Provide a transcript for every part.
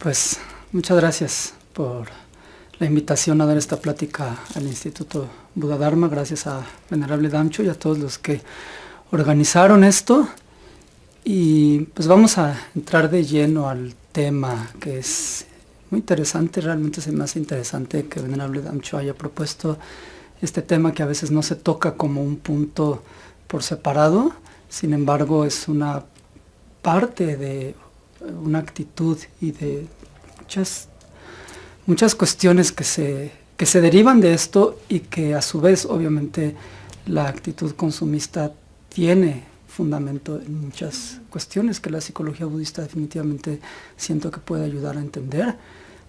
Pues muchas gracias por la invitación a dar esta plática al Instituto Buda Dharma, gracias a Venerable Damcho y a todos los que organizaron esto. Y pues vamos a entrar de lleno al tema que es muy interesante, realmente se me hace interesante que Venerable Damcho haya propuesto este tema que a veces no se toca como un punto por separado, sin embargo es una parte de una actitud y de muchas, muchas cuestiones que se, que se derivan de esto y que a su vez obviamente la actitud consumista tiene fundamento en muchas cuestiones que la psicología budista definitivamente siento que puede ayudar a entender.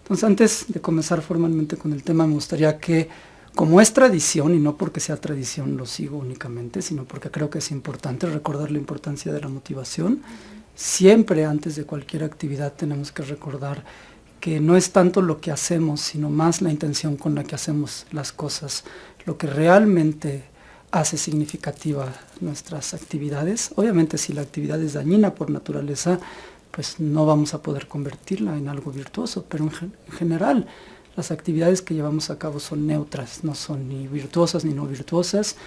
Entonces antes de comenzar formalmente con el tema me gustaría que como es tradición, y no porque sea tradición lo sigo únicamente, sino porque creo que es importante recordar la importancia de la motivación, siempre antes de cualquier actividad tenemos que recordar que no es tanto lo que hacemos, sino más la intención con la que hacemos las cosas, lo que realmente hace significativa nuestras actividades. Obviamente si la actividad es dañina por naturaleza, pues no vamos a poder convertirla en algo virtuoso, pero en, general las actividades que llevamos a cabo son neutras, no son ni virtuosas ni no virtuosas.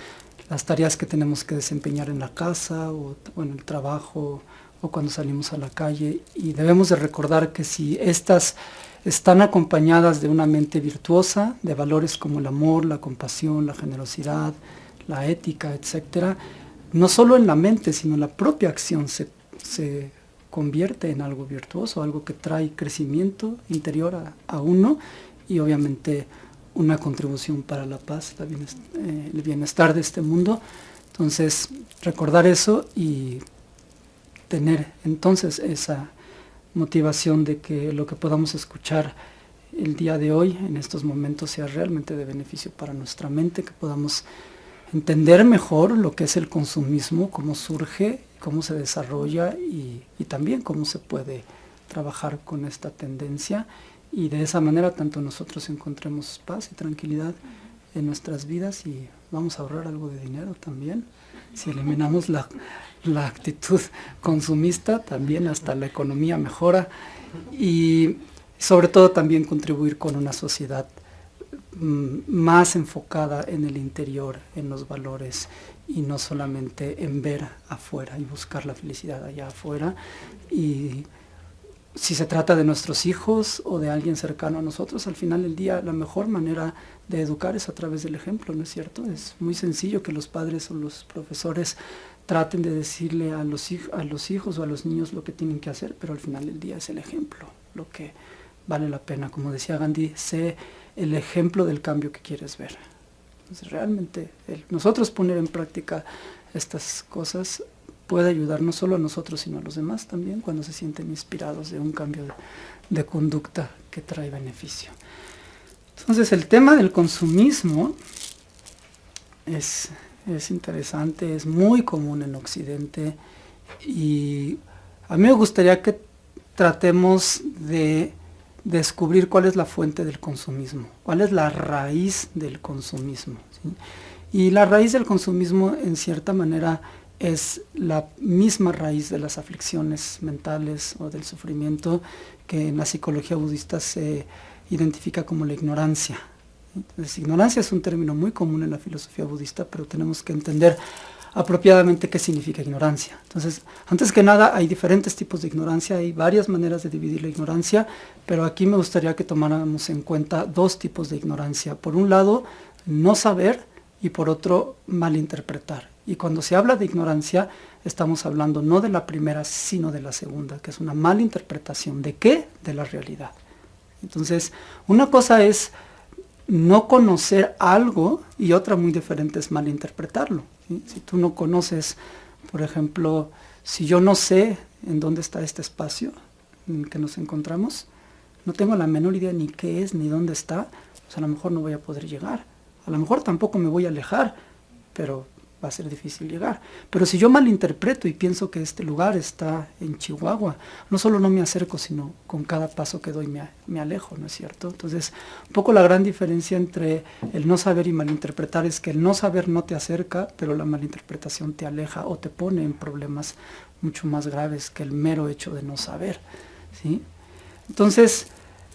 Las tareas que tenemos que desempeñar en la casa o, en el trabajo, cuando salimos a la calle y debemos de recordar que si estas están acompañadas de una mente virtuosa, de valores como el amor, la compasión, la generosidad, la ética, etc., no solo en la mente, sino en la propia acción se, se convierte en algo virtuoso, algo que trae crecimiento interior a, uno y obviamente una contribución para la paz, eh, el bienestar de este mundo. Entonces, recordar eso y tener entonces esa motivación de que lo que podamos escuchar el día de hoy, en estos momentos, sea realmente de beneficio para nuestra mente, que podamos entender mejor lo que es el consumismo, cómo surge, cómo se desarrolla y, también cómo se puede trabajar con esta tendencia. Y de esa manera tanto nosotros encontremos paz y tranquilidad en nuestras vidas y vamos a ahorrar algo de dinero también. Si eliminamos la, la actitud consumista, también hasta la economía mejora y sobre todo también contribuir con una sociedad mm, más enfocada en el interior, en los valores y no solamente en ver afuera y buscar la felicidad allá afuera. Y si se trata de nuestros hijos o de alguien cercano a nosotros, al final del día la mejor manera de educar es a través del ejemplo, ¿no es cierto? Es muy sencillo que los padres o los profesores traten de decirle a los, a los hijos o a los niños lo que tienen que hacer, pero al final del día es el ejemplo lo que vale la pena. Como decía Gandhi, sé el ejemplo del cambio que quieres ver. Entonces realmente nosotros poner en práctica estas cosas puede ayudar no solo a nosotros sino a los demás también cuando se sienten inspirados de un cambio de, conducta que trae beneficio. Entonces el tema del consumismo es es interesante, es muy común en Occidente y a mí me gustaría que tratemos de descubrir cuál es la fuente del consumismo, cuál es la raíz del consumismo. Y la raíz del consumismo en cierta manera es la misma raíz de las aflicciones mentales o del sufrimiento que en la psicología budista se identifica como la ignorancia. Entonces, ignorancia es un término muy común en la filosofía budista, pero tenemos que entender apropiadamente qué significa ignorancia. Entonces, antes que nada, hay diferentes tipos de ignorancia, hay varias maneras de dividir la ignorancia, pero aquí me gustaría que tomáramos en cuenta dos tipos de ignorancia. Por un lado, no saber, y por otro, malinterpretar. Y cuando se habla de ignorancia, estamos hablando no de la primera, sino de la segunda, que es una malinterpretación. ¿De qué? De la realidad. Entonces, una cosa es no conocer algo y otra muy diferente es malinterpretarlo. Si tú no conoces, por ejemplo, si yo no sé en dónde está este espacio en el que nos encontramos, no tengo la menor idea ni qué es ni dónde está, pues a lo mejor no voy a poder llegar. A lo mejor tampoco me voy a alejar, pero va a ser difícil llegar. Pero si yo malinterpreto y pienso que este lugar está en Chihuahua, no solo no me acerco, sino con cada paso que doy me, alejo, ¿no es cierto? Entonces, un poco la gran diferencia entre el no saber y malinterpretar es que el no saber no te acerca, pero la malinterpretación te aleja o te pone en problemas mucho más graves que el mero hecho de no saber, ¿sí? Entonces,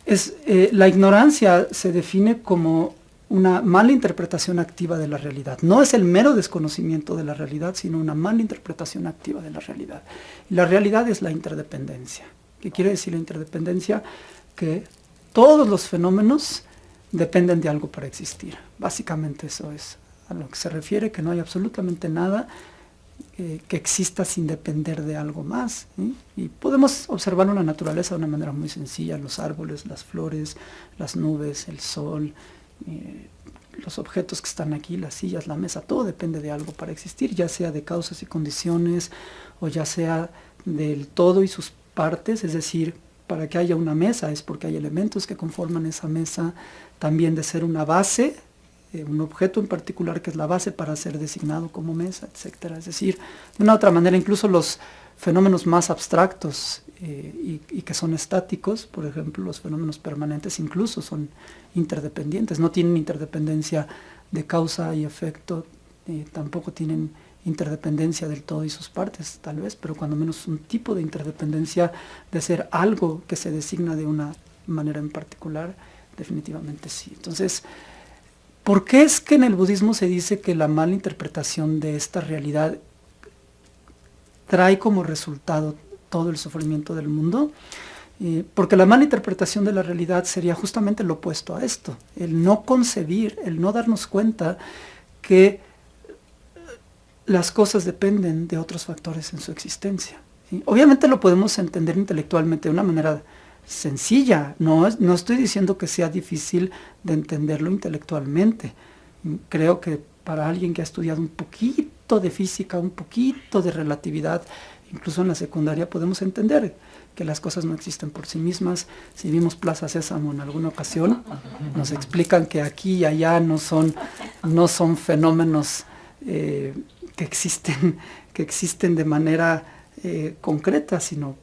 es, eh, la ignorancia se define como una mala interpretación activa de la realidad. No es el mero desconocimiento de la realidad, sino una mala interpretación activa de la realidad. La realidad es la interdependencia. ¿Qué quiere decir la interdependencia? Que todos los fenómenos dependen de algo para existir. Básicamente eso es a lo que se refiere, que no hay absolutamente nada eh, que exista sin depender de algo más. Y podemos observar la naturaleza de una manera muy sencilla, los árboles, las flores, las nubes, el sol, eh, los objetos que están aquí, las sillas, la mesa, todo depende de algo para existir, ya sea de causas y condiciones, o ya sea del todo y sus partes, es decir, para que haya una mesa es porque hay elementos que conforman esa mesa, también de ser una base, eh, un objeto en particular que es la base para ser designado como mesa, etc. Es decir, de una u otra manera, incluso los fenómenos más abstractos eh, y, que son estáticos, por ejemplo, los fenómenos permanentes incluso son interdependentes, no tienen interdependencia de causa y efecto, eh, tampoco tienen interdependencia del todo y sus partes, tal vez, pero cuando menos un tipo de interdependencia de ser algo que se designa de una manera en particular, definitivamente sí. Entonces, ¿por qué es que en el budismo se dice que la mala interpretación de esta realidad trae como resultado todo el sufrimiento del mundo? Eh, porque la mala interpretación de la realidad sería justamente lo opuesto a esto, el no concebir, el no darnos cuenta que las cosas dependen de otros factores en su existencia. Obviamente lo podemos entender intelectualmente de una manera sencilla, no, no estoy diciendo que sea difícil de entenderlo intelectualmente. Creo que para alguien que ha estudiado un poquito de física, un poquito de relatividad, incluso en la secundaria podemos entender que las cosas no existen por sí mismas. Si vimos Plaza Sésamo en alguna ocasión, nos explican que aquí y allá no son, no son fenómenos eh, que, existen, que existen de manera eh, concreta, sino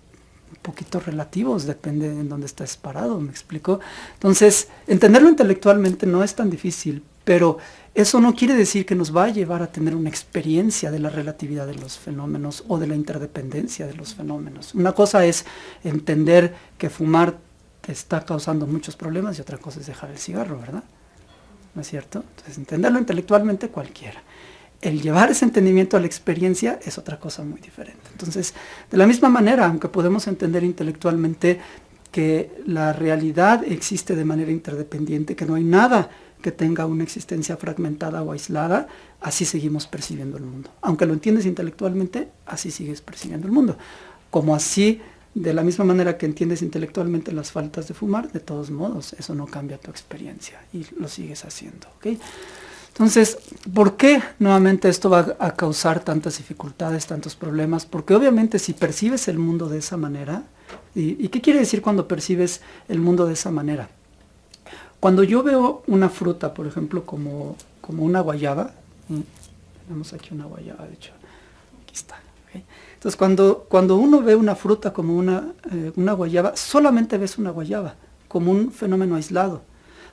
un poquito relativos, depende de en dónde estás parado, ¿me explico? Entonces, entenderlo intelectualmente no es tan difícil, pero eso no quiere decir que nos va a llevar a tener una experiencia de la relatividad de los fenómenos o de la interdependencia de los fenómenos. Una cosa es entender que fumar te está causando muchos problemas y otra cosa es dejar el cigarro, ¿verdad? ¿No es cierto? Entonces, entenderlo intelectualmente cualquiera el llevar ese entendimiento a la experiencia es otra cosa muy diferente. Entonces, de la misma manera, aunque podemos entender intelectualmente que la realidad existe de manera interdependiente, que no hay nada que tenga una existencia fragmentada o aislada, así seguimos percibiendo el mundo. Aunque lo entiendes intelectualmente, así sigues percibiendo el mundo. Como así, de la misma manera que entiendes intelectualmente las faltas de fumar, de todos modos, eso no cambia tu experiencia y lo sigues haciendo. Entonces, ¿por qué nuevamente esto va a causar tantas dificultades, tantos problemas? Porque obviamente si percibes el mundo de esa manera, ¿y, qué quiere decir cuando percibes el mundo de esa manera? Cuando yo veo una fruta, por ejemplo, como, como una guayaba, tenemos aquí una guayaba, de hecho, aquí está. Entonces, cuando, cuando uno ve una fruta como una, eh, una guayaba, solamente ves una guayaba, como un fenómeno aislado.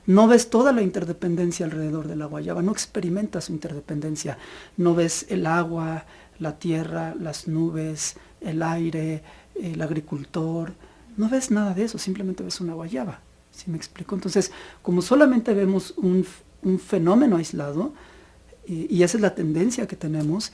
No ves toda la interdependencia alrededor de la guayaba, no experimentas su interdependencia, no ves el agua, la tierra, las nubes, el aire, el agricultor, no ves nada de eso, simplemente ves una guayaba, ¿sí me explico? Entonces, como solamente vemos un, fenómeno aislado, y esa es la tendencia que tenemos,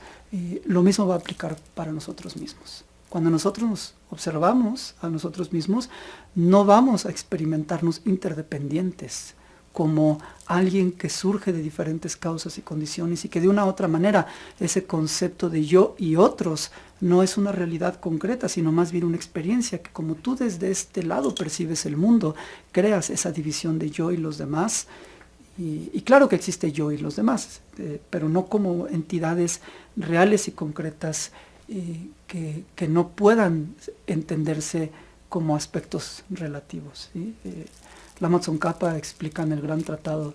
lo mismo va a aplicar para nosotros mismos. Cuando nosotros nos observamos a nosotros mismos, no vamos a experimentarnos interdependientes, como alguien que surge de diferentes causas y condiciones y que de una u otra manera ese concepto de yo y otros no es una realidad concreta, sino más bien una experiencia que como tú desde este lado percibes el mundo, creas esa división de yo y los demás. Y, claro que existe yo y los demás, eh, pero no como entidades reales y concretas eh, que, no puedan entenderse como aspectos relativos. ¿sí? Eh, Lama explica en el gran tratado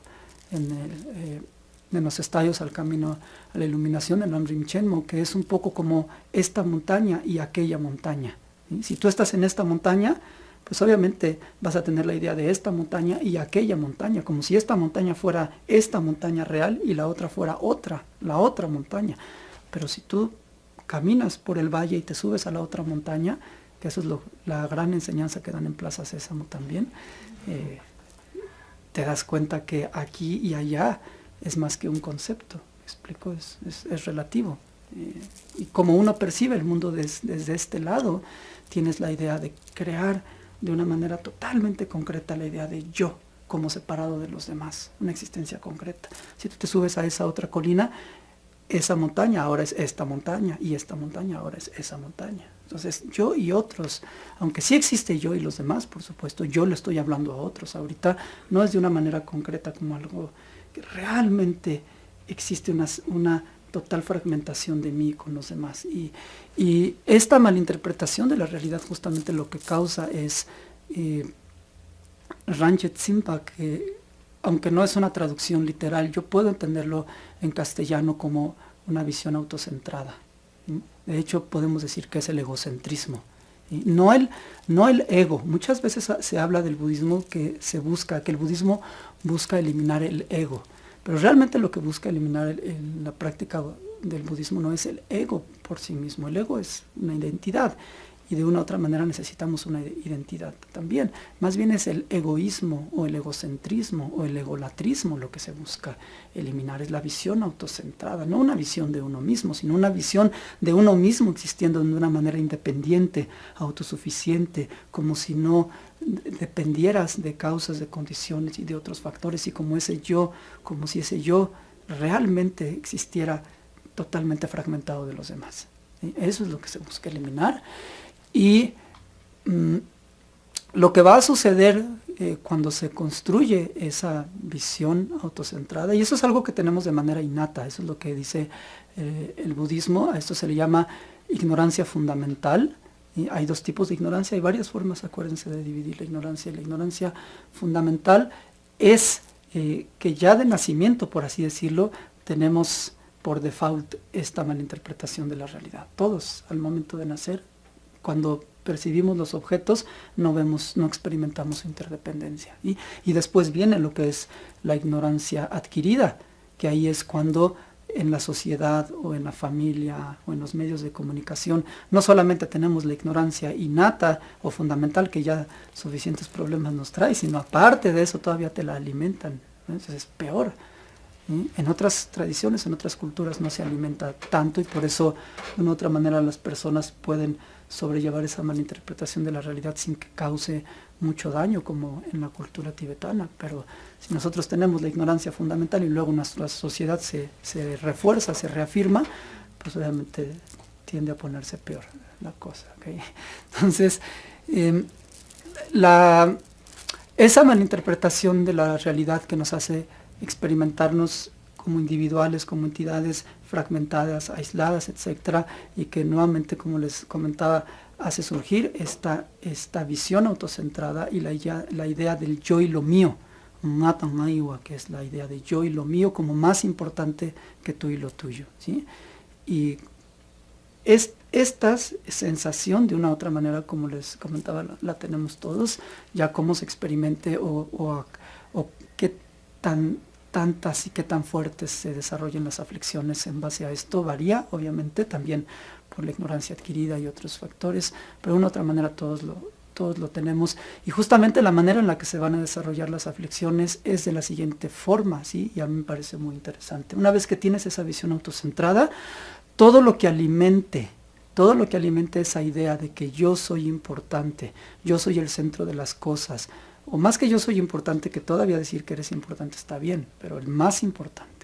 en, eh, los estadios al camino a la iluminación en Namrim Chenmo, que es un poco como esta montaña y aquella montaña. Si tú estás en esta montaña, pues obviamente vas a tener la idea de esta montaña y aquella montaña, como si esta montaña fuera esta montaña real y la otra fuera otra, la otra montaña. Pero si tú caminas por el valle y te subes a la otra montaña, que eso es la gran enseñanza que dan en Plaza Sésamo también, eh, te das cuenta que aquí y allá es más que un concepto, explico, es, es, relativo. Eh, y como uno percibe el mundo desde este lado, tienes la idea de crear de una manera totalmente concreta la idea de yo como separado de los demás, una existencia concreta. Si tú te subes a esa otra colina, esa montaña ahora es esta montaña y esta montaña ahora es esa montaña. Entonces yo y otros, aunque sí existe yo y los demás, por supuesto, yo le estoy hablando a otros. Ahorita no es de una manera concreta como algo realmente existe una, total fragmentación de mí con los demás. Y, esta malinterpretación de la realidad justamente lo que causa es eh, Ranchet Simpa, que aunque no es una traducción literal, yo puedo entenderlo en castellano como una visión autocentrada. De hecho, podemos decir que es el egocentrismo. No el, no el ego. Muchas veces se habla del budismo que se busca, que el budismo busca eliminar el ego. Pero realmente lo que busca eliminar en la práctica del budismo no es el ego por sí mismo. El ego es una identidad y de una u otra manera necesitamos una identidad también. Más bien es el egoísmo o el egocentrismo o el egolatrismo lo que se busca eliminar, es la visión autocentrada, no una visión de uno mismo, sino una visión de uno mismo existiendo de una manera independiente, autosuficiente, como si no dependieras de causas, de condiciones y de otros factores y como ese yo, como si ese yo realmente existiera totalmente fragmentado de los demás. Eso es lo que se busca eliminar y mm, lo que va a suceder eh, cuando se construye esa visión autocentrada, y eso es algo que tenemos de manera innata, eso es lo que dice eh, el budismo, a esto se le llama ignorancia fundamental, hay dos tipos de ignorancia, hay varias formas, acuérdense de dividir la ignorancia, la ignorancia fundamental es eh, que ya de nacimiento, por así decirlo, tenemos por default esta malinterpretación de la realidad. Todos al momento de nacer cuando percibimos los objetos no vemos, no experimentamos interdependencia. Y, y después viene lo que es la ignorancia adquirida, que ahí es cuando en la sociedad o en la familia o en los medios de comunicación, no solamente tenemos la ignorancia innata o fundamental que ya suficientes problemas nos trae, sino aparte de eso todavía te la alimentan, entonces es peor. En otras tradiciones, en otras culturas no se alimenta tanto y por eso de una u otra manera las personas pueden sobrellevar esa malinterpretación de la realidad sin que cause mucho daño como en la cultura tibetana, pero si nosotros tenemos la ignorancia fundamental y luego nuestra sociedad se, se refuerza, se reafirma, pues obviamente tiende a ponerse peor la cosa. Entonces, em, la, esa malinterpretación de la realidad que nos hace experimentarnos como individuales, como entidades fragmentadas, aisladas, etcétera, y que nuevamente, como les comentaba, hace surgir esta, esta visión autocentrada y la, idea del yo y lo mío, que es la idea de yo y lo mío como más importante que tú y lo tuyo. ¿sí? Y es, esta sensación, de una u otra manera, como les comentaba, la, tenemos todos, ya cómo se experimente o, o, o qué tan tantas y qué tan fuertes se desarrollen las aflicciones en base a esto varía, obviamente, también por la ignorancia adquirida y otros factores, pero de una otra manera todos lo, todos lo tenemos. Y justamente la manera en la que se van a desarrollar las aflicciones es de la siguiente forma, ¿sí? y a mí me parece muy interesante. Una vez que tienes esa visión autocentrada, todo lo que alimente todo lo que alimente esa idea de que yo soy importante, yo soy el centro de las cosas, o más que yo soy importante, que todavía decir que eres importante está bien, pero el más importante,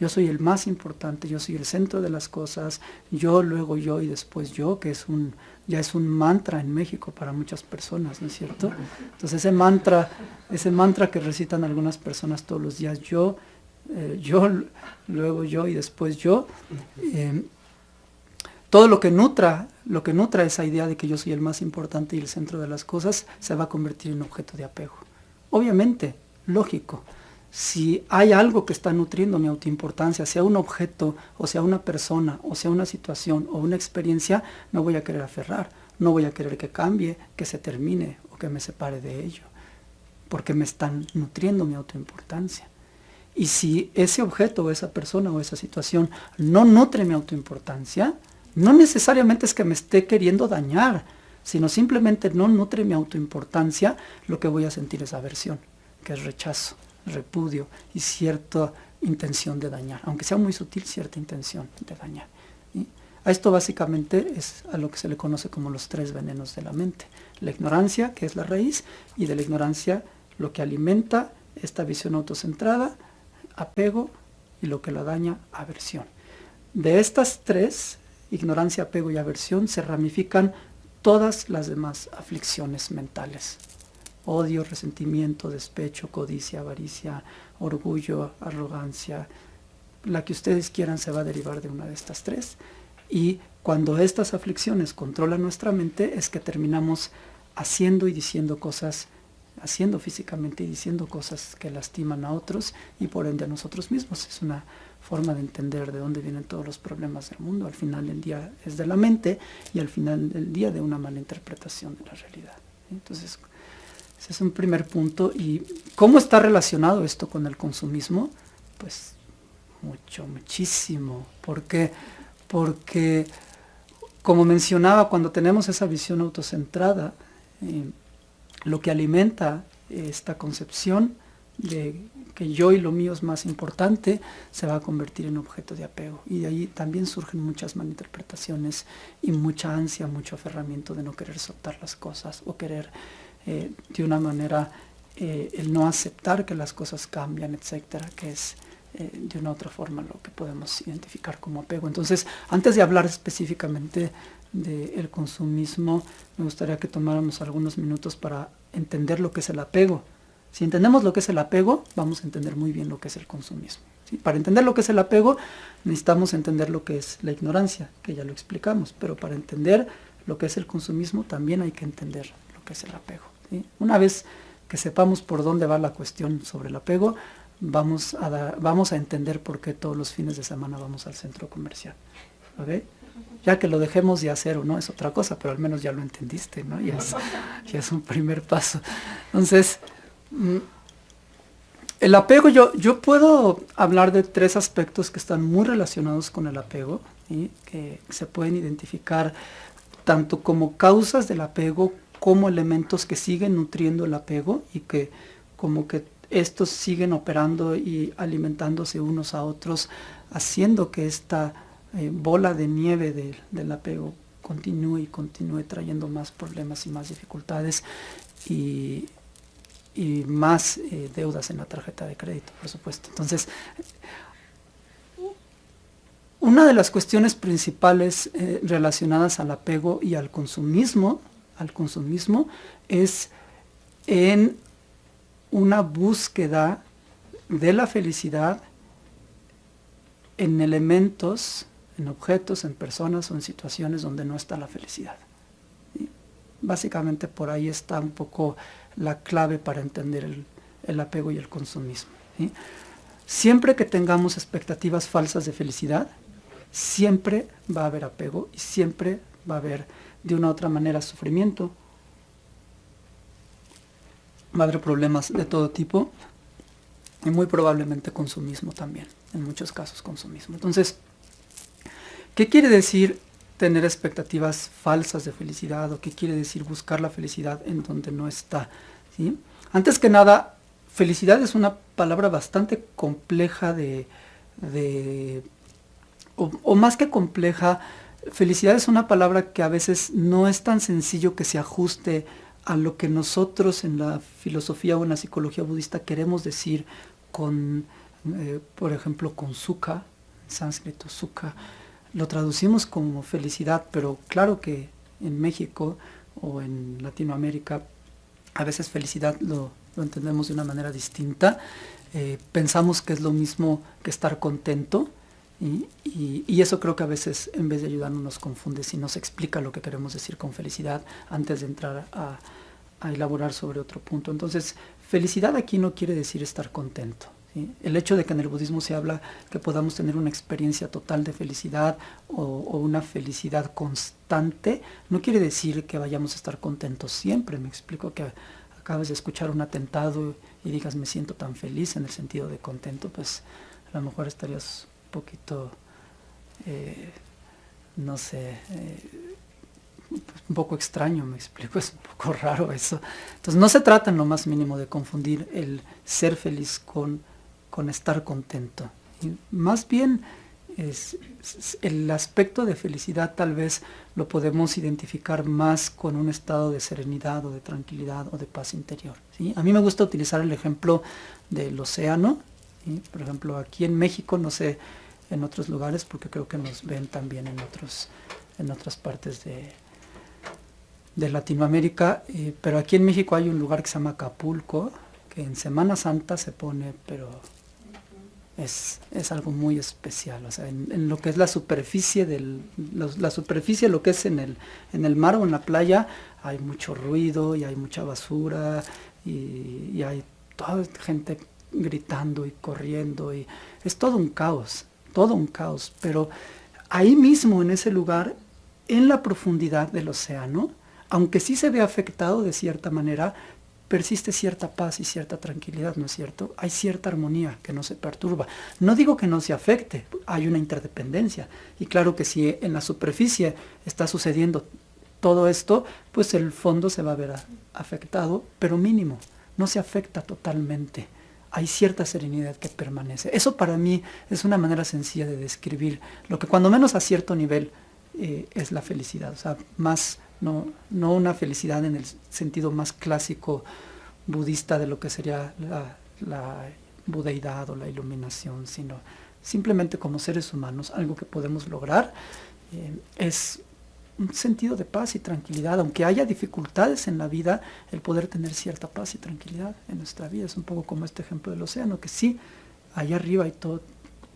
yo soy el más importante, yo soy el centro de las cosas, yo, luego yo y después yo, que es un, ya es un mantra en México para muchas personas, ¿no es cierto? Entonces ese mantra, ese mantra que recitan algunas personas todos los días, yo, eh, yo, luego yo y después yo, eh, todo lo que nutra, lo que nutra esa idea de que yo soy el más importante y el centro de las cosas, se va a convertir en objeto de apego. Obviamente, lógico, si hay algo que está nutriendo mi autoimportancia, sea un objeto, o sea una persona, o sea una situación, o una experiencia, me voy a querer aferrar, no voy a querer que cambie, que se termine, o que me separe de ello, porque me están nutriendo mi autoimportancia. Y si ese objeto, o esa persona, o esa situación no nutre mi autoimportancia, no necesariamente es que me esté queriendo dañar, sino simplemente no nutre mi autoimportancia, lo que voy a sentir es aversión, que es rechazo, repudio y cierta intención de dañar, aunque sea muy sutil, cierta intención de dañar. A esto básicamente es a lo que se le conoce como los tres venenos de la mente. La ignorancia, que es la raíz, y de la ignorancia lo que alimenta esta visión autocentrada, apego, y lo que la daña, aversión. De estas tres, ignorancia, apego y aversión, se ramifican todas las demás aflicciones mentales. Odio, resentimiento, despecho, codicia, avaricia, orgullo, arrogancia, la que ustedes quieran se va a derivar de una de estas tres. Y cuando estas aflicciones controlan nuestra mente es que terminamos haciendo y diciendo cosas, haciendo físicamente y diciendo cosas que lastiman a otros y por ende a nosotros mismos. Es una forma de entender de dónde vienen todos los problemas del mundo. Al final del día es de la mente y al final del día de una mala interpretación de la realidad. Entonces, ese es un primer punto. ¿Y cómo está relacionado esto con el consumismo? Pues mucho, muchísimo. Porque porque, como mencionaba, cuando tenemos esa visión autocentrada, eh, lo que alimenta esta concepción de que yo y lo mío es más importante, se va a convertir en objeto de apego. Y de ahí también surgen muchas malinterpretaciones y mucha ansia, mucho aferramiento de no querer soltar las cosas o querer eh, de una manera eh, el no aceptar que las cosas cambian, etcétera, que es eh, de una otra forma lo que podemos identificar como apego. Entonces, antes de hablar específicamente del consumismo, me gustaría que tomáramos algunos minutos para entender lo que es el apego. Si entendemos lo que es el apego, vamos a entender muy bien lo que es el consumismo. Para entender lo que es el apego, necesitamos entender lo que es la ignorancia, que ya lo explicamos, pero para entender lo que es el consumismo también hay que entender lo que es el apego. Una vez que sepamos por dónde va la cuestión sobre el apego, vamos a, vamos a entender por qué todos los fines de semana vamos al centro comercial. Ya que lo dejemos de hacer o no es otra cosa, pero al menos ya lo entendiste, ¿no? Ya es, ya es un primer paso. Entonces, el apego, yo, yo puedo hablar de tres aspectos que están muy relacionados con el apego, que se pueden identificar tanto como causas del apego como elementos que siguen nutriendo el apego y que como que estos siguen operando y alimentándose unos a otros, haciendo que esta eh, bola de nieve del apego continúe y continúe trayendo más problemas y más dificultades. Y, más eh, deudas en la tarjeta de crédito, por supuesto. Entonces, una de las cuestiones principales eh, relacionadas al apego y al consumismo, al consumismo es en una búsqueda de la felicidad en elementos, en objetos, en personas o en situaciones donde no está la felicidad. Básicamente por ahí está un poco la clave para entender el, apego y el consumismo. Siempre que tengamos expectativas falsas de felicidad, siempre va a haber apego y siempre va a haber de una u otra manera sufrimiento, va a haber problemas de todo tipo y muy probablemente consumismo también, en muchos casos consumismo. Entonces, ¿qué quiere decir tener expectativas falsas de felicidad o qué quiere decir buscar la felicidad en donde no está? ¿sí? Antes que nada, felicidad es una palabra bastante compleja de, o, o más que compleja, felicidad es una palabra que a veces no es tan sencillo que se ajuste a lo que nosotros en la filosofía o en la psicología budista queremos decir con, eh, por ejemplo, con sukha, en sánscrito sukha, lo traducimos como felicidad, pero claro que en México o en Latinoamérica a veces felicidad lo, entendemos de una manera distinta. Eh, pensamos que es lo mismo que estar contento, y, eso creo que a veces en vez de ayudarnos nos confunde si nos explica lo que queremos decir con felicidad antes de entrar a, elaborar sobre otro punto. Entonces, felicidad aquí no quiere decir estar contento. El hecho de que en el budismo se habla que podamos tener una experiencia total de felicidad o, una felicidad constante, no quiere decir que vayamos a estar contentos siempre. Me explico que acabas de escuchar un atentado y digas me siento tan feliz en el sentido de contento, pues a lo mejor estarías poquito, eh, no sé, eh, un poco extraño, me explico, es un poco raro eso. Entonces no se trata en lo más mínimo de confundir el ser feliz con, con estar contento. más bien es, el aspecto de felicidad tal vez lo podemos identificar más con un estado de serenidad o de tranquilidad o de paz interior. A mí me gusta utilizar el ejemplo del océano, por ejemplo aquí en México, no sé en otros lugares porque creo que nos ven también en, otros, en otras partes de, de Latinoamérica, eh, pero aquí en México hay un lugar que se llama Acapulco, que en Semana Santa se pone, pero es, algo muy especial, o sea, en, lo que es la superficie, del, la superficie, lo que es en el, en el mar o en la playa, hay mucho ruido y hay mucha basura y, y hay toda gente gritando y corriendo y es todo un caos, todo un caos, pero ahí mismo en ese lugar, en la profundidad del océano, aunque sí se ve afectado de cierta manera, persiste cierta paz y cierta tranquilidad, ¿no es cierto? Hay cierta armonía que no se perturba. No digo que no se afecte, hay una interdependencia. Y claro que si en la superficie está sucediendo todo esto, pues el fondo se va a ver afectado, pero mínimo, no se afecta totalmente. Hay cierta serenidad que permanece. Eso para mí es una manera sencilla de describir lo que cuando menos a cierto nivel eh, es la felicidad. O sea, más no, no una felicidad en el sentido más clásico budista de lo que sería la, budeidad o la iluminación, sino simplemente como seres humanos, algo que podemos lograr eh, es un sentido de paz y tranquilidad, aunque haya dificultades en la vida, el poder tener cierta paz y tranquilidad en nuestra vida, es un poco como este ejemplo del océano, que sí, allá arriba hay todo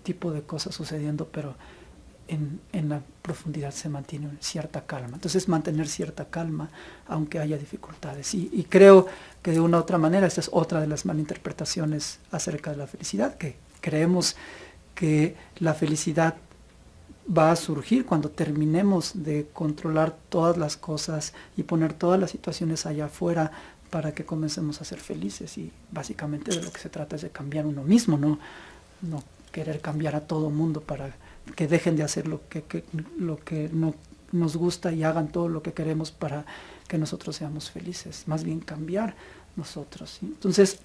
tipo de cosas sucediendo, pero en, la profundidad se mantiene cierta calma. Entonces mantener cierta calma aunque haya dificultades. Y, creo que de una u otra manera, esta es otra de las malinterpretaciones acerca de la felicidad, que creemos que la felicidad va a surgir cuando terminemos de controlar todas las cosas y poner todas las situaciones allá afuera para que comencemos a ser felices. Y básicamente de lo que se trata es de cambiar uno mismo, no, no querer cambiar a todo mundo para que dejen de hacer lo que, lo que no nos gusta y hagan todo lo que queremos para que nosotros seamos felices, más bien cambiar nosotros. Entonces,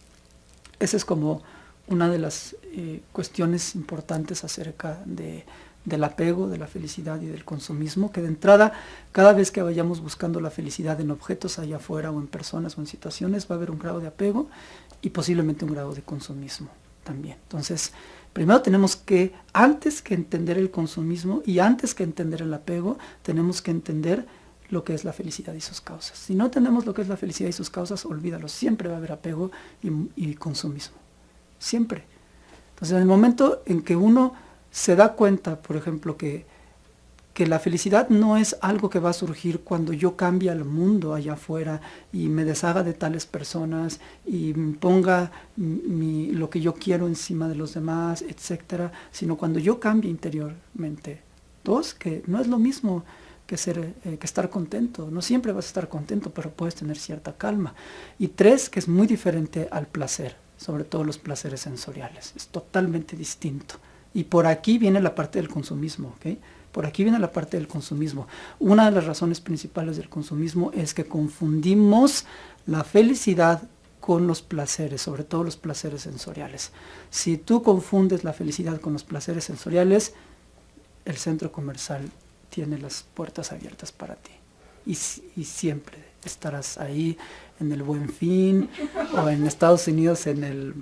esa es como una de las eh, cuestiones importantes acerca de, del apego, de la felicidad y del consumismo, que de entrada, cada vez que vayamos buscando la felicidad en objetos allá afuera o en personas o en situaciones, va a haber un grado de apego y posiblemente un grado de consumismo también. Entonces, Primero tenemos que, antes que entender el consumismo y antes que entender el apego, tenemos que entender lo que es la felicidad y sus causas. Si no entendemos lo que es la felicidad y sus causas, olvídalo, siempre va a haber apego y, y consumismo. Siempre. Entonces, en el momento en que uno se da cuenta, por ejemplo, que que la felicidad no es algo que va a surgir cuando yo cambie al mundo allá afuera y me deshaga de tales personas y ponga lo que yo quiero encima de los demás, etcétera, sino cuando yo cambie interiormente. Dos, que no es lo mismo que, ser, eh, que estar contento. No siempre vas a estar contento, pero puedes tener cierta calma. Y tres, que es muy diferente al placer, sobre todo los placeres sensoriales. Es totalmente distinto. Y por aquí viene la parte del consumismo, ¿ok? Por aquí viene la parte del consumismo. Una de las razones principales del consumismo es que confundimos la felicidad con los placeres, sobre todo los placeres sensoriales. Si tú confundes la felicidad con los placeres sensoriales, el centro comercial tiene las puertas abiertas para ti. Y, y siempre estarás ahí en el Buen Fin o en Estados Unidos en el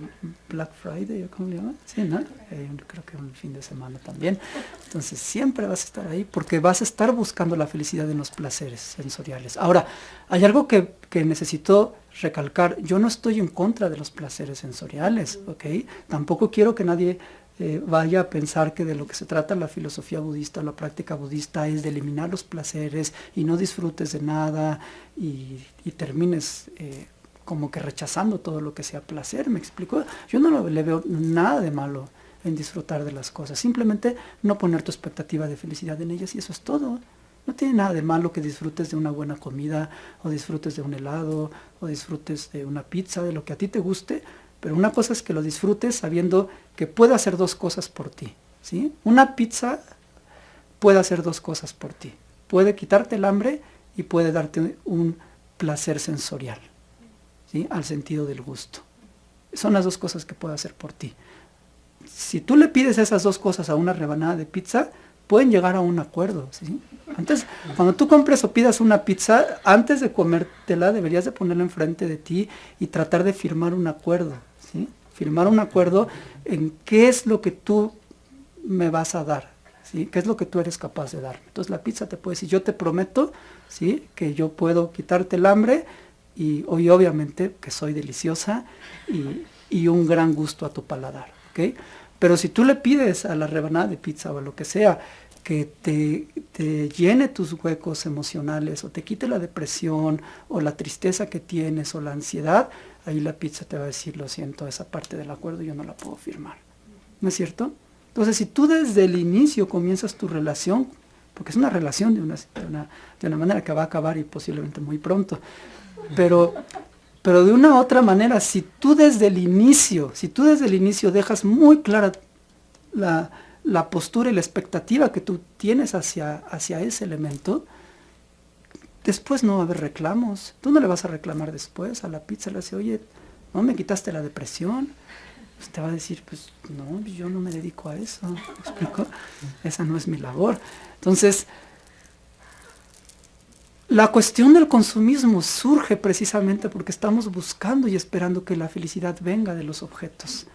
Black Friday, ¿cómo le llaman? Sí, ¿no? Eh, creo que un fin de semana también. Entonces siempre vas a estar ahí porque vas a estar buscando la felicidad en los placeres sensoriales. Ahora, hay algo que, que necesito recalcar. Yo no estoy en contra de los placeres sensoriales, ¿ok? Tampoco quiero que nadie eh, vaya a pensar que de lo que se trata la filosofía budista, la práctica budista es de eliminar los placeres y no disfrutes de nada y, termines eh, como que rechazando todo lo que sea placer, ¿me explico? Yo no le veo nada de malo en disfrutar de las cosas, simplemente no poner tu expectativa de felicidad en ellas y eso es todo. No tiene nada de malo que disfrutes de una buena comida, o disfrutes de un helado, o disfrutes de una pizza, de lo que a ti te guste, pero una cosa es que lo disfrutes sabiendo que puede hacer dos cosas por ti. ¿sí? Una pizza puede hacer dos cosas por ti. Puede quitarte el hambre y puede darte un placer sensorial, ¿sí? al sentido del gusto. Son las dos cosas que puede hacer por ti. Si tú le pides esas dos cosas a una rebanada de pizza, pueden llegar a un acuerdo. ¿sí? Antes, cuando tú compres o pidas una pizza, antes de comértela deberías de ponerla enfrente de ti y tratar de firmar un acuerdo. Firmar un acuerdo en qué es lo que tú me vas a dar. ¿sí? ¿Qué es lo que tú eres capaz de dar? Entonces la pizza te puede decir, yo te prometo ¿sí? que yo puedo quitarte el hambre y, hoy obviamente que soy deliciosa y, un gran gusto a tu paladar. Pero si tú le pides a la rebanada de pizza o a lo que sea, que te, llene tus huecos emocionales o te quite la depresión o la tristeza que tienes o la ansiedad, ahí la pizza te va a decir, lo siento, esa parte del acuerdo yo no la puedo firmar. ¿No es cierto? Entonces, si tú desde el inicio comienzas tu relación, porque es una relación de una, de una, manera que va a acabar y posiblemente muy pronto, pero, pero de una otra manera, si tú desde el inicio, si tú desde el inicio dejas muy clara la, la postura y la expectativa que tú tienes hacia, hacia ese elemento, después no va a haber reclamos. Tú no le vas a reclamar después a la pizza, le dice, oye, no me quitaste la depresión. Pues te va a decir, pues no, yo no me dedico a eso. ¿Me explico? Esa no es mi labor. Entonces, la cuestión del consumismo surge precisamente porque estamos buscando y esperando que la felicidad venga de los objetos.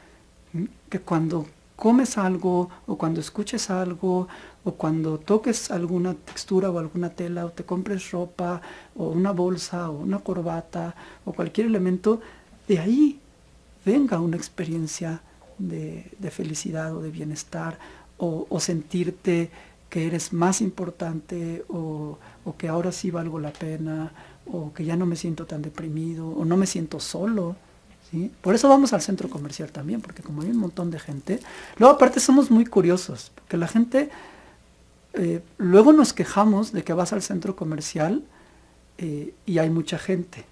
Que cuando comes algo o cuando escuches algo o cuando toques alguna textura o alguna tela o te compres ropa o una bolsa o una corbata o cualquier elemento, de ahí venga una experiencia de, felicidad o de bienestar o, sentirte que eres más importante o, o que ahora sí valgo la pena o que ya no me siento tan deprimido o no me siento solo por eso vamos al centro comercial también, porque como hay un montón de gente, luego aparte somos muy curiosos, porque la gente, eh, luego nos quejamos de que vas al centro comercial eh, y hay mucha gente.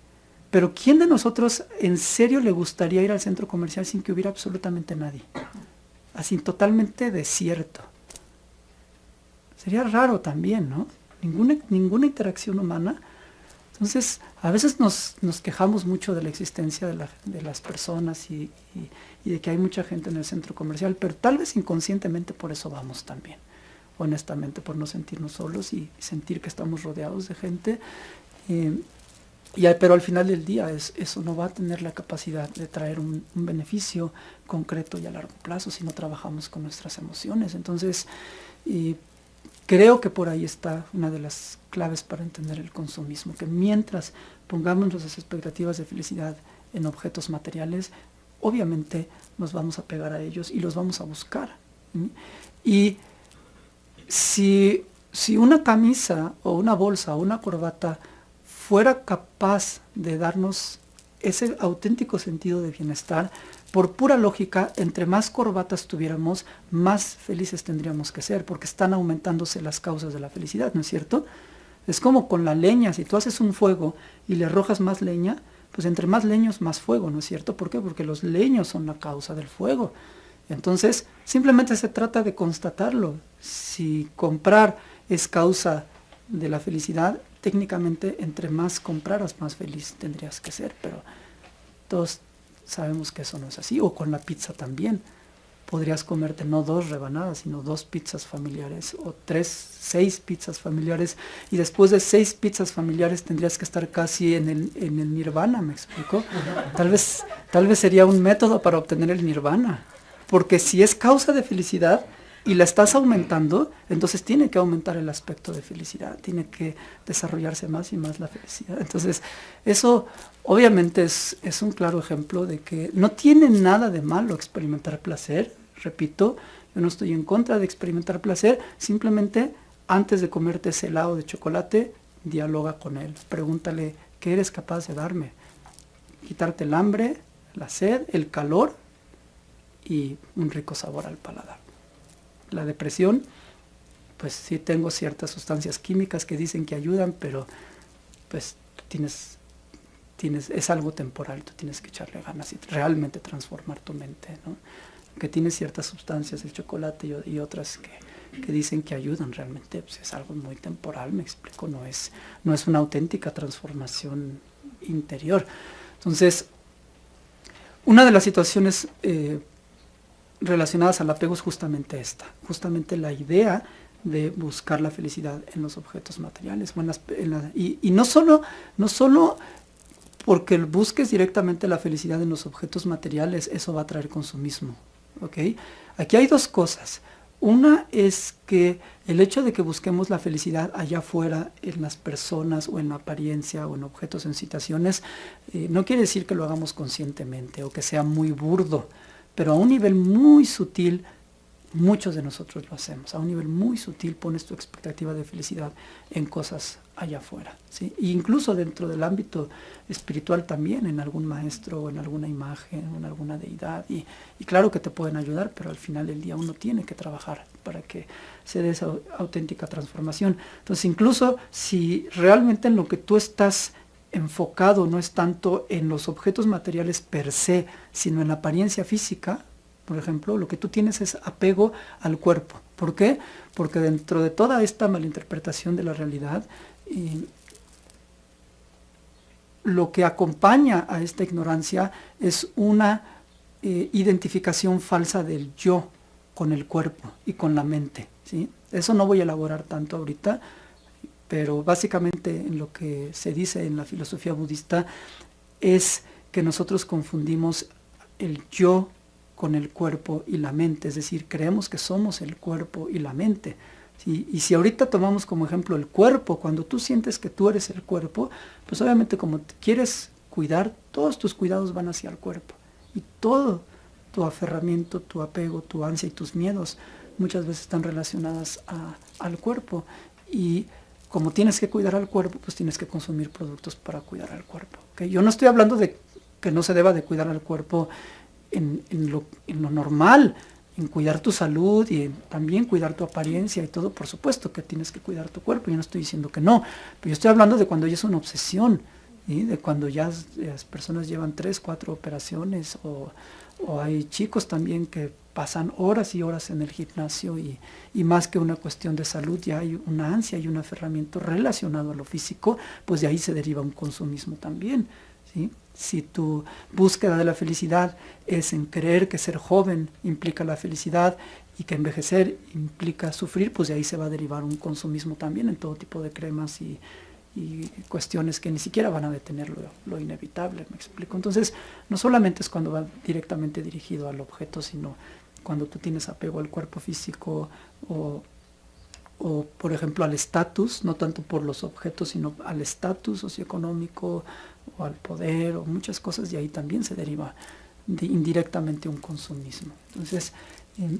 Pero ¿quién de nosotros en serio le gustaría ir al centro comercial sin que hubiera absolutamente nadie? Así totalmente desierto. Sería raro también, ¿no? Ninguna, ninguna interacción humana entonces, a veces nos, quejamos mucho de la existencia de, las personas y, de que hay mucha gente en el centro comercial, pero tal vez inconscientemente por eso vamos también, honestamente, por no sentirnos solos y sentir que estamos rodeados de gente. Eh, y, pero al final del día eso no va a tener la capacidad de traer un, beneficio concreto y a largo plazo si no trabajamos con nuestras emociones. Entonces, creo que por ahí está una de las claves para entender el consumismo, que mientras pongamos nuestras expectativas de felicidad en objetos materiales, obviamente nos vamos a pegar a ellos y los vamos a buscar. Y si, si una camisa o una bolsa o una corbata fuera capaz de darnos ese auténtico sentido de bienestar, por pura lógica, entre más corbatas tuviéramos, más felices tendríamos que ser, porque están aumentándose las causas de la felicidad, ¿no es cierto? Es como con la leña, si tú haces un fuego y le arrojas más leña, pues entre más leños, más fuego, ¿no es cierto? ¿Por qué? Porque los leños son la causa del fuego. Entonces, simplemente se trata de constatarlo. Si comprar es causa de la felicidad, técnicamente entre más compraras, más feliz tendrías que ser, pero todos Sabemos que eso no es así. O con la pizza también. Podrías comerte no dos rebanadas, sino dos pizzas familiares o tres, seis pizzas familiares. Y después de seis pizzas familiares tendrías que estar casi en el, en el nirvana, ¿me explico? Tal vez, tal vez sería un método para obtener el nirvana. Porque si es causa de felicidad, y la estás aumentando, entonces tiene que aumentar el aspecto de felicidad, tiene que desarrollarse más y más la felicidad. Entonces, eso obviamente es, es un claro ejemplo de que no tiene nada de malo experimentar placer, repito, yo no estoy en contra de experimentar placer, simplemente antes de comerte ese helado de chocolate, dialoga con él, pregúntale, ¿qué eres capaz de darme? Quitarte el hambre, la sed, el calor y un rico sabor al paladar la depresión, pues sí tengo ciertas sustancias químicas que dicen que ayudan, pero pues tienes, es algo temporal, tú tienes que echarle ganas y realmente transformar tu mente. que tiene ciertas sustancias, el chocolate y, otras que, dicen que ayudan realmente, pues es algo muy temporal, me explico, no es, no es una auténtica transformación interior. Entonces, una de las situaciones eh, relacionadas al apego es justamente esta, justamente la idea de buscar la felicidad en los objetos materiales. y, no, solo, no solo porque busques directamente la felicidad en los objetos materiales, eso va a traer consumismo. ¿okay? Aquí hay dos cosas. Una es que el hecho de que busquemos la felicidad allá afuera, en las personas o en la apariencia o en objetos, en situaciones, eh, no quiere decir que lo hagamos conscientemente o que sea muy burdo, pero a un nivel muy sutil Muchos de nosotros lo hacemos. A un nivel muy sutil pones tu expectativa de felicidad en cosas allá afuera. ¿sí? E incluso dentro del ámbito espiritual también, en algún maestro o en alguna imagen en alguna deidad. Y, y, claro que te pueden ayudar, pero al final del día uno tiene que trabajar para que se dé esa auténtica transformación. Entonces incluso si realmente en lo que tú estás enfocado no es tanto en los objetos materiales per se, sino en la apariencia física, por ejemplo, lo que tú tienes es apego al cuerpo. ¿Por qué? Porque dentro de toda esta malinterpretación de la realidad, lo que acompaña a esta ignorancia es una eh, identificación falsa del yo con el cuerpo y con la mente. ¿sí? Eso no voy a elaborar tanto ahorita, pero básicamente en lo que se dice en la filosofía budista es que nosotros confundimos el yo con el cuerpo y la mente, es decir, creemos que somos el cuerpo y la mente. Y si ahorita tomamos como ejemplo el cuerpo, cuando tú sientes que tú eres el cuerpo, pues obviamente como quieres cuidar, todos tus cuidados van hacia el cuerpo. Y todo tu aferramiento, tu apego, tu ansia y tus miedos muchas veces están relacionadas al cuerpo. Y como tienes que cuidar al cuerpo, pues tienes que consumir productos para cuidar al cuerpo. Yo no estoy hablando de que no se deba de cuidar al cuerpo en, lo, normal, en cuidar tu salud y también cuidar tu apariencia y todo, por supuesto que tienes que cuidar tu cuerpo, yo no estoy diciendo que no, pero yo estoy hablando de cuando ya es una obsesión, de cuando ya las personas llevan tres, cuatro operaciones o, hay chicos también que pasan horas y horas en el gimnasio y, y, más que una cuestión de salud, ya hay una ansia y un aferramiento relacionado a lo físico, pues de ahí se deriva un consumismo también. ¿sí? Si tu búsqueda de la felicidad es en creer que ser joven implica la felicidad y que envejecer implica sufrir, pues de ahí se va a derivar un consumismo también en todo tipo de cremas y, cuestiones que ni siquiera van a detener lo, inevitable, me explico. Entonces, no solamente es cuando va directamente dirigido al objeto, sino cuando tú tienes apego al cuerpo físico o, o por ejemplo, al estatus, no tanto por los objetos, sino al estatus socioeconómico, o al poder o muchas cosas y ahí también se deriva indirectamente un consumismo. Entonces, em,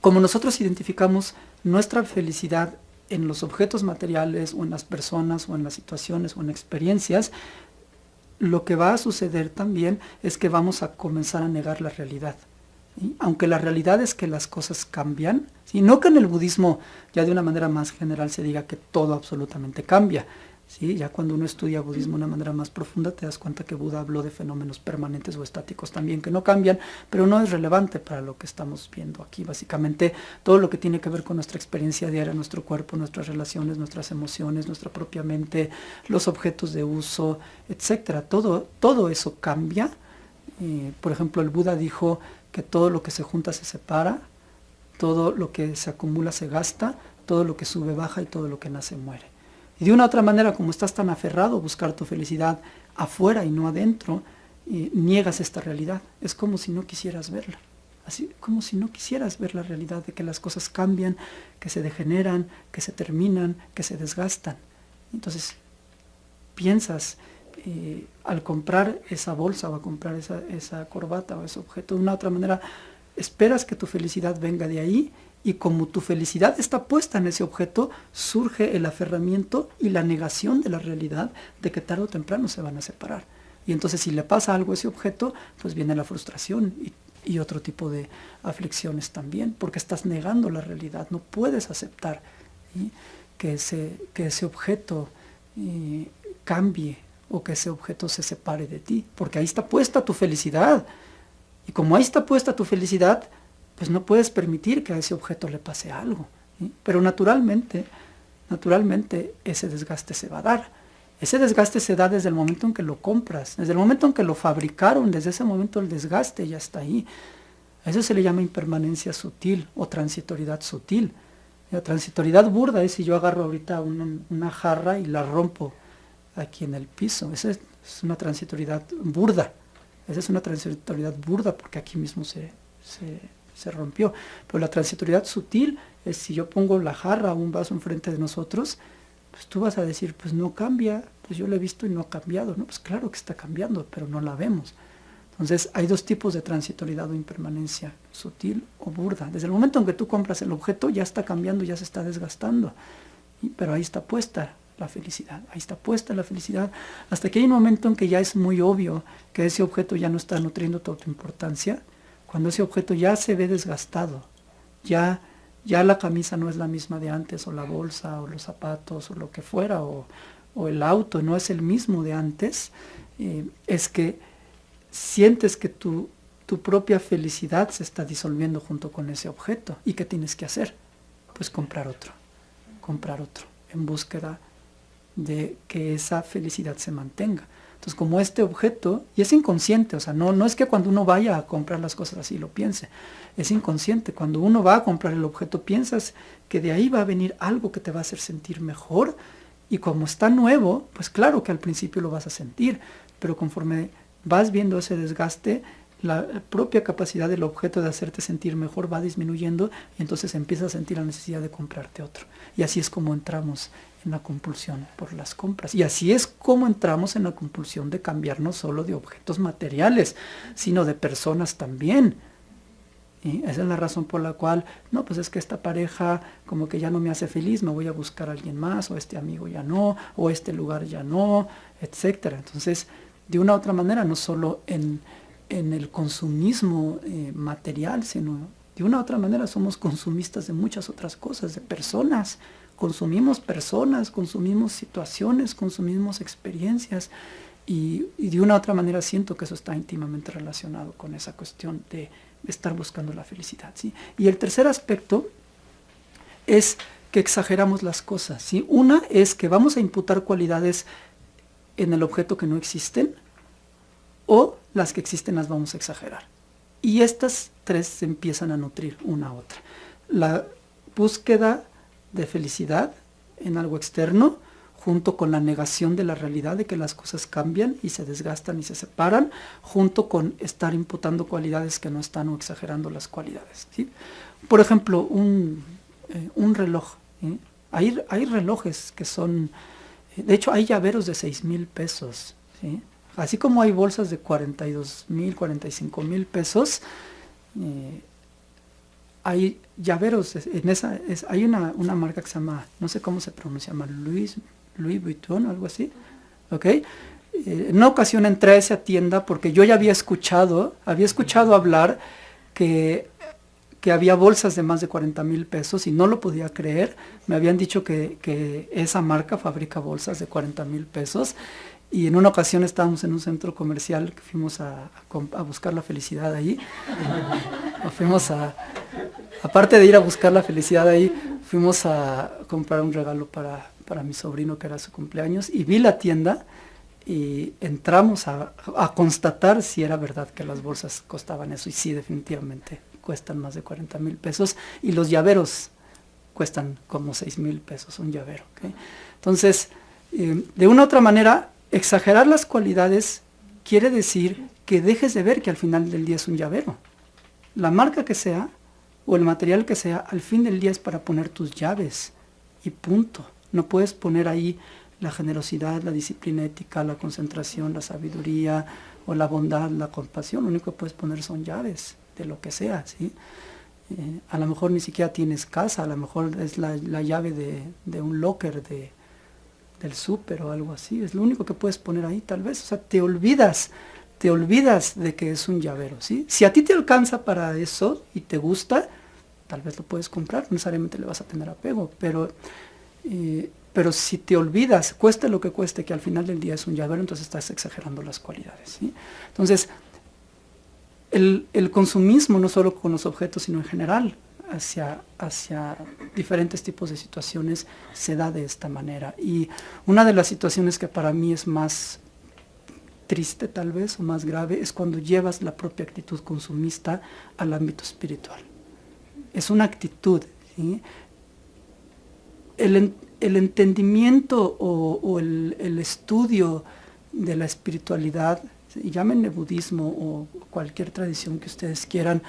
como nosotros identificamos nuestra felicidad en los objetos materiales o en las personas o en las situaciones o en experiencias, lo que va a suceder también es que vamos a comenzar a negar la realidad. Aunque la realidad es que las cosas cambian, y no que en el budismo ya de una manera más general se diga que todo absolutamente cambia, Ya cuando uno estudia budismo de una manera más profunda te das cuenta que Buda habló de fenómenos permanentes o estáticos también que no cambian, pero no es relevante para lo que estamos viendo aquí. Básicamente todo lo que tiene que ver con nuestra experiencia diaria, nuestro cuerpo, nuestras relaciones, nuestras emociones, nuestra propia mente, los objetos de uso, etcétera. Todo, todo eso cambia. Eh, por ejemplo, el Buda dijo que todo lo que se junta se separa, todo lo que se acumula se gasta, todo lo que sube baja y todo lo que nace muere. Y de una otra manera, como estás tan aferrado a buscar tu felicidad afuera y no adentro, eh, niegas esta realidad. Es como si no quisieras verla. Así como si no quisieras ver la realidad de que las cosas cambian, que se degeneran, que se terminan, que se desgastan. Entonces, piensas eh, al comprar esa bolsa o a comprar esa, esa corbata o ese objeto, de una u otra manera, esperas que tu felicidad venga de ahí y como tu felicidad está puesta en ese objeto, surge el aferramiento y la negación de la realidad de que tarde o temprano se van a separar. Y entonces si le pasa algo a ese objeto, pues viene la frustración y, otro tipo de aflicciones también, porque estás negando la realidad, no puedes aceptar que, ese, que ese objeto eh, cambie o que ese objeto se separe de ti, porque ahí está puesta tu felicidad. Y como ahí está puesta tu felicidad, pues no puedes permitir que a ese objeto le pase algo. Pero naturalmente, naturalmente ese desgaste se va a dar. Ese desgaste se da desde el momento en que lo compras, desde el momento en que lo fabricaron, desde ese momento el desgaste ya está ahí. A eso se le llama impermanencia sutil o transitoriedad sutil. La transitoriedad burda es si yo agarro ahorita una, jarra y la rompo aquí en el piso. Esa es, una transitoriedad burda. Esa es una transitoriedad burda porque aquí mismo se, se, rompió. Pero la transitoriedad sutil es si yo pongo la jarra o un vaso enfrente de nosotros, pues tú vas a decir, pues no cambia, pues yo lo he visto y no ha cambiado. No, pues claro que está cambiando, pero no la vemos. Entonces hay dos tipos de transitoriedad o impermanencia, sutil o burda. Desde el momento en que tú compras el objeto ya está cambiando, ya se está desgastando, pero ahí está puesta la felicidad, ahí está puesta la felicidad, hasta que hay un momento en que ya es muy obvio que ese objeto ya no está nutriendo toda tu importancia, cuando ese objeto ya se ve desgastado, ya, ya la camisa no es la misma de antes, o la bolsa, o los zapatos, o lo que fuera, o, el auto no es el mismo de antes, eh, es que sientes que tu, tu propia felicidad se está disolviendo junto con ese objeto. ¿Y qué tienes que hacer? Pues comprar otro, comprar otro, en búsqueda de que esa felicidad se mantenga. Entonces, como este objeto, y es inconsciente, o sea, no, no es que cuando uno vaya a comprar las cosas así lo piense, es inconsciente. Cuando uno va a comprar el objeto, piensas que de ahí va a venir algo que te va a hacer sentir mejor, y como está nuevo, pues claro que al principio lo vas a sentir, pero conforme vas viendo ese desgaste, la propia capacidad del objeto de hacerte sentir mejor va disminuyendo y entonces empiezas a sentir la necesidad de comprarte otro. Y así es como entramos en la compulsión por las compras. Y así es como entramos en la compulsión de cambiar no solo de objetos materiales, sino de personas también. Y esa es la razón por la cual, no, pues es que esta pareja como que ya no me hace feliz, me voy a buscar a alguien más, o este amigo ya no, o este lugar ya no, etcétera. Entonces, de una u otra manera, no solo en, el consumismo eh, material, sino de una u otra manera somos consumistas de muchas otras cosas, de personas. Consumimos personas, consumimos situaciones, consumimos experiencias y, de una u otra manera siento que eso está íntimamente relacionado con esa cuestión de estar buscando la felicidad. ¿sí? Y el tercer aspecto es que exageramos las cosas. ¿sí? Una es que vamos a imputar cualidades en el objeto que no existen o las que existen las vamos a exagerar. Y estas tres se empiezan a nutrir una a otra. La búsqueda de felicidad en algo externo, junto con la negación de la realidad de que las cosas cambian y se desgastan y se separan, junto con estar imputando cualidades que no están o exagerando las cualidades. Por ejemplo, un, eh, reloj. Hay, hay relojes que son de hecho, hay llaveros de 6 mil pesos. Así como hay bolsas de 42 mil, 45 mil pesos, eh, hay llaveros, en esa, hay una, marca que se llama, no sé cómo se pronuncia, llama Louis, Louis Vuitton o algo así, ¿ok? Eh, en una ocasión entré a esa tienda porque yo ya había escuchado, había escuchado hablar que que había bolsas de más de 40 mil pesos y no lo podía creer. Me habían dicho que, esa marca fabrica bolsas de 40 mil pesos y en una ocasión estábamos en un centro comercial que fuimos a, buscar la felicidad ahí. fuimos a, aparte de ir a buscar la felicidad ahí, fuimos a comprar un regalo para, para mi sobrino que era su cumpleaños y vi la tienda y entramos a, a, constatar si era verdad que las bolsas costaban eso y sí definitivamente cuestan más de 40 mil pesos y los llaveros cuestan como 6 mil pesos un llavero. Entonces, eh, de una u otra manera, exagerar las cualidades quiere decir que dejes de ver que al final del día es un llavero. La marca que sea o el material que sea, al fin del día es para poner tus llaves y punto. No puedes poner ahí la generosidad, la disciplina ética, la concentración, la sabiduría o la bondad, la compasión. Lo único que puedes poner son llaves lo que sea, ¿sí? Eh, a lo mejor ni siquiera tienes casa, a lo mejor es la, llave de, un locker de, del súper o algo así, es lo único que puedes poner ahí tal vez, o sea, te olvidas, te olvidas de que es un llavero, ¿sí? Si a ti te alcanza para eso y te gusta, tal vez lo puedes comprar, no necesariamente le vas a tener apego, pero, eh, pero si te olvidas, cueste lo que cueste, que al final del día es un llavero, entonces estás exagerando las cualidades, ¿sí? Entonces, el, el, consumismo, no solo con los objetos, sino en general, hacia, hacia diferentes tipos de situaciones, se da de esta manera. Y una de las situaciones que para mí es más triste tal vez o más grave es cuando llevas la propia actitud consumista al ámbito espiritual. Es una actitud. El, el, entendimiento o, el, el, estudio de la espiritualidad, llámenle budismo o cualquier tradición que ustedes quieran,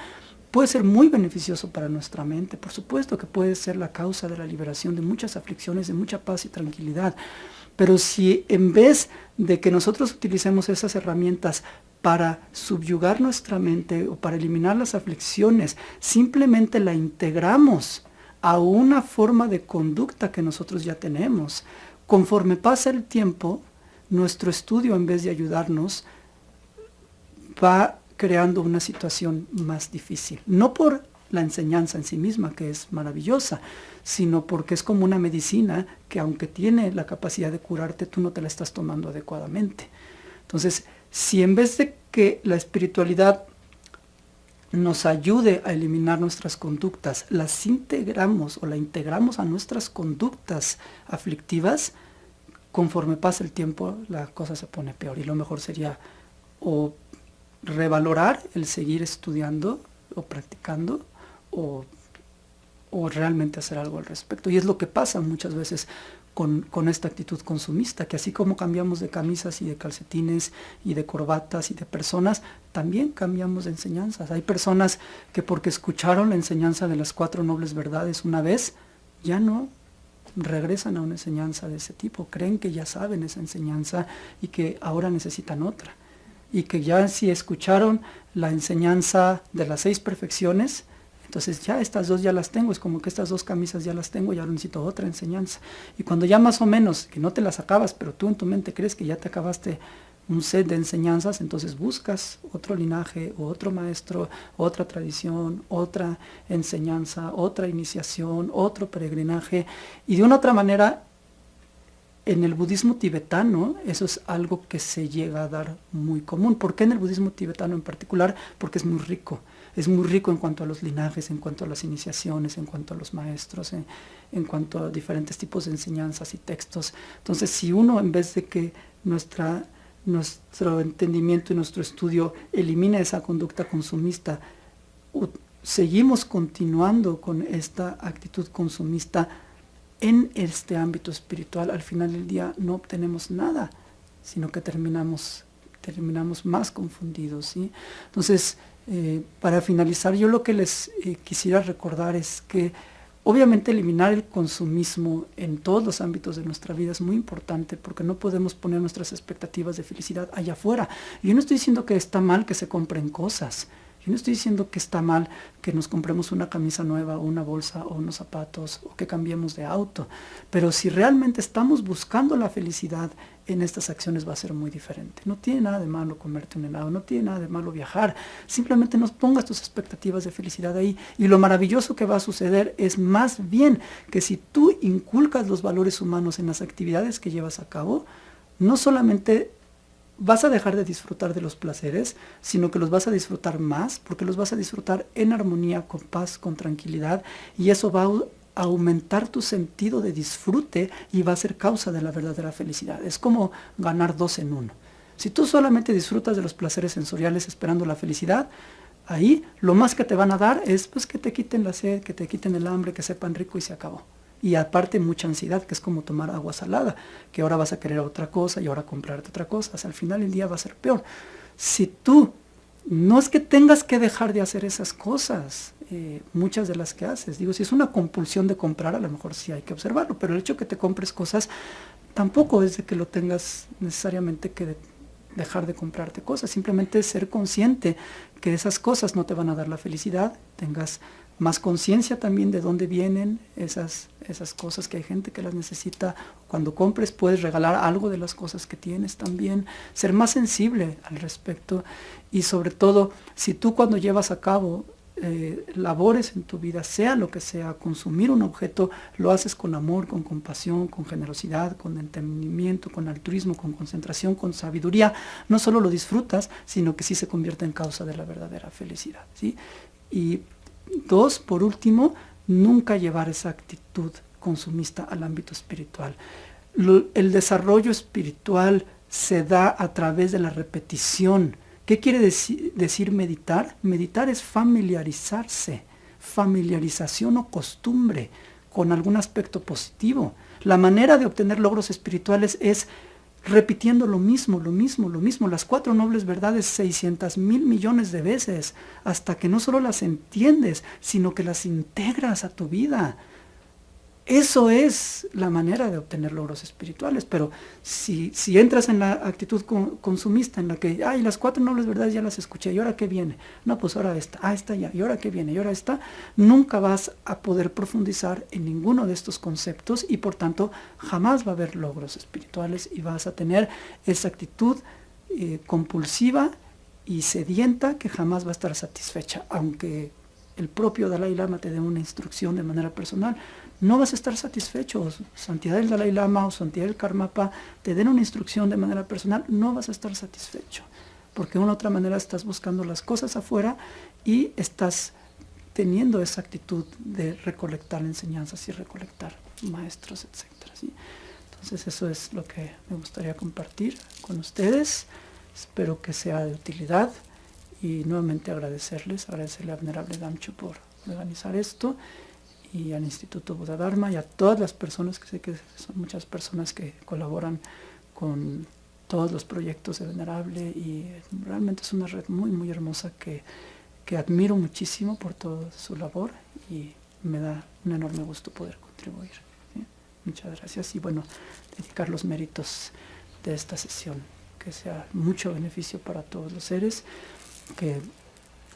puede ser muy beneficioso para nuestra mente. Por supuesto que puede ser la causa de la liberación de muchas aflicciones, de mucha paz y tranquilidad. Pero si en vez de que nosotros utilicemos esas herramientas para subyugar nuestra mente o para eliminar las aflicciones, simplemente la integramos a una forma de conducta que nosotros ya tenemos, conforme pasa el tiempo, nuestro estudio en vez de ayudarnos va creando una situación más difícil. No por la enseñanza en sí misma, que es maravillosa, sino porque es como una medicina que aunque tiene la capacidad de curarte, tú no te la estás tomando adecuadamente. Entonces, si en vez de que la espiritualidad nos ayude a eliminar nuestras conductas, las integramos o la integramos a nuestras conductas aflictivas, conforme pasa el tiempo la cosa se pone peor y lo mejor sería o revalorar el seguir estudiando o practicando o, o, realmente hacer algo al respecto. Y es lo que pasa muchas veces con, con, esta actitud consumista, que así como cambiamos de camisas y de calcetines y de corbatas y de personas, también cambiamos de enseñanzas. Hay personas que porque escucharon la enseñanza de las cuatro nobles verdades una vez, ya no regresan a una enseñanza de ese tipo, creen que ya saben esa enseñanza y que ahora necesitan otra. Y que ya si escucharon la enseñanza de las seis perfecciones, entonces ya estas dos ya las tengo, es como que estas dos camisas ya las tengo y ahora necesito otra enseñanza. Y cuando ya más o menos, que no te las acabas, pero tú en tu mente crees que ya te acabaste un set de enseñanzas, entonces buscas otro linaje, otro maestro, otra tradición, otra enseñanza, otra iniciación, otro peregrinaje. Y de una otra manera, en el budismo tibetano eso es algo que se llega a dar muy común. ¿Por qué en el budismo tibetano en particular? Porque es muy rico es muy rico en cuanto a los linajes, en cuanto a las iniciaciones, en cuanto a los maestros, en, en, cuanto a diferentes tipos de enseñanzas y textos. Entonces, si uno, en vez de que nuestro entendimiento y nuestro estudio elimine esa conducta consumista, seguimos continuando con esta actitud consumista en este ámbito espiritual, al final del día no obtenemos nada, sino que terminamos, terminamos más confundidos. Entonces, eh, para finalizar, yo lo que les eh, quisiera recordar es que obviamente eliminar el consumismo en todos los ámbitos de nuestra vida es muy importante porque no podemos poner nuestras expectativas de felicidad allá afuera. Yo no estoy diciendo que está mal que se compren cosas, yo no estoy diciendo que está mal que nos compremos una camisa nueva o una bolsa o unos zapatos o que cambiemos de auto, pero si realmente estamos buscando la felicidad en estas acciones va a ser muy diferente. No tiene nada de malo comerte un helado, no tiene nada de malo viajar, simplemente no pongas tus expectativas de felicidad ahí y lo maravilloso que va a suceder es más bien que si tú inculcas los valores humanos en las actividades que llevas a cabo, no solamente vas a dejar de disfrutar de los placeres, sino que los vas a disfrutar más, porque los vas a disfrutar en armonía, con paz, con tranquilidad, y eso va a aumentar tu sentido de disfrute y va a ser causa de la verdadera felicidad. Es como ganar dos en uno. Si tú solamente disfrutas de los placeres sensoriales esperando la felicidad, ahí lo más que te van a dar es pues, que te quiten la sed, que te quiten el hambre, que sepan rico y se acabó y aparte mucha ansiedad, que es como tomar agua salada, que ahora vas a querer otra cosa y ahora comprarte otra cosa. al final el día va a ser peor. Si tú, no es que tengas que dejar de hacer esas cosas, eh, muchas de las que haces. Digo, si es una compulsión de comprar, a lo mejor sí hay que observarlo, pero el hecho que te compres cosas tampoco es de que lo tengas necesariamente que dejar de comprarte cosas, simplemente ser consciente que esas cosas no te van a dar la felicidad, tengas más conciencia también de dónde vienen esas, esas cosas que hay gente que las necesita. Cuando compres puedes regalar algo de las cosas que tienes también, ser más sensible al respecto y sobre todo si tú cuando llevas a cabo eh, labores en tu vida, sea lo que sea, consumir un objeto, lo haces con amor, con compasión, con generosidad, con entendimiento, con altruismo, con concentración, con sabiduría, no solo lo disfrutas, sino que sí se convierte en causa de la verdadera felicidad. ¿sí? Y dos, por último, nunca llevar esa actitud consumista al ámbito espiritual. el desarrollo espiritual se da a través de la repetición, ¿Qué quiere decir meditar? Meditar es familiarizarse, familiarización o costumbre con algún aspecto positivo. La manera de obtener logros espirituales es repitiendo lo mismo, lo mismo, lo mismo, las cuatro nobles verdades 600 mil millones de veces, hasta que no solo las entiendes, sino que las integras a tu vida. Eso es la manera de obtener logros espirituales, pero si, entras en la actitud consumista en la que, ay, las cuatro nobles verdades ya las escuché, ¿y ahora qué viene? No, pues ahora esta, ah, esta ya, ¿y ahora qué viene? ¿Y ahora esta? Nunca vas a poder profundizar en ninguno de estos conceptos y por tanto jamás va a haber logros espirituales y vas a tener esa actitud eh, compulsiva y sedienta que jamás va a estar satisfecha, aunque el propio Dalai Lama te dé una instrucción de manera personal, no vas a estar satisfecho. Santidad del Dalai Lama o Santidad del Karmapa te den una instrucción de manera personal, no vas a estar satisfecho. Porque de una u otra manera estás buscando las cosas afuera y estás teniendo esa actitud de recolectar enseñanzas y recolectar maestros, etc. Entonces eso es lo que me gustaría compartir con ustedes. Espero que sea de utilidad y nuevamente agradecerles, agradecerle a Venerable Damcho por organizar esto y al Instituto Buda Dharma y a todas las personas, que sé que son muchas personas que colaboran con todos los proyectos de Venerable y realmente es una red muy muy hermosa que, que admiro muchísimo por toda su labor y me da un enorme gusto poder contribuir. Muchas gracias y bueno, dedicar los méritos de esta sesión, que sea mucho beneficio para todos los seres, que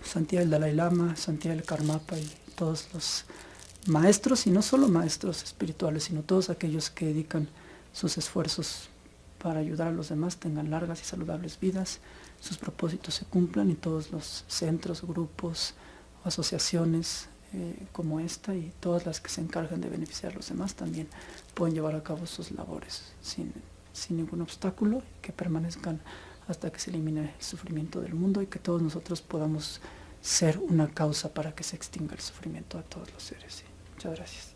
Santidad del Dalai Lama, Santidad del Karmapa y todos los maestros, y no solo maestros espirituales, sino todos aquellos que dedican sus esfuerzos para ayudar a los demás, tengan largas y saludables vidas, sus propósitos se cumplan y todos los centros, grupos asociaciones eh, como esta y todas las que se encargan de beneficiar a los demás también pueden llevar a cabo sus labores sin, sin ningún obstáculo, que permanezcan hasta que se elimine el sufrimiento del mundo y que todos nosotros podamos ser una causa para que se extinga el sufrimiento de todos los seres. Muchas gracias.